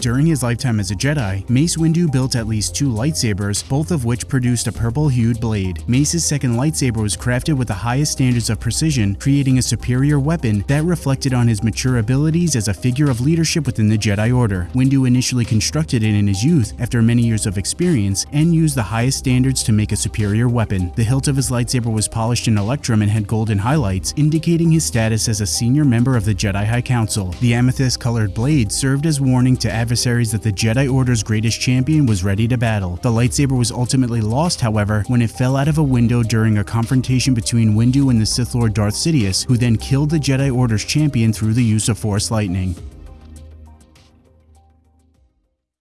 During his lifetime as a Jedi, Mace Windu built at least two lightsabers, both of which produced a purple-hued blade. Mace's second lightsaber was crafted with the highest standards of precision, creating a superior weapon that reflected on his mature abilities as a figure of leadership within the Jedi Order. Windu initially constructed it in his youth after many years of experience and used the highest standards to make a superior weapon. The hilt of his lightsaber was polished in electrum and had golden highlights, indicating his status as a senior member of the Jedi High Council. The amethyst-colored blade served as warning to adversaries that the Jedi Order's greatest champion was ready to battle. The lightsaber was ultimately lost, however, when it fell out of a window during a confrontation between Windu and the Sith Lord Darth Sidious, who then killed the Jedi Order's champion through the use of Force lightning.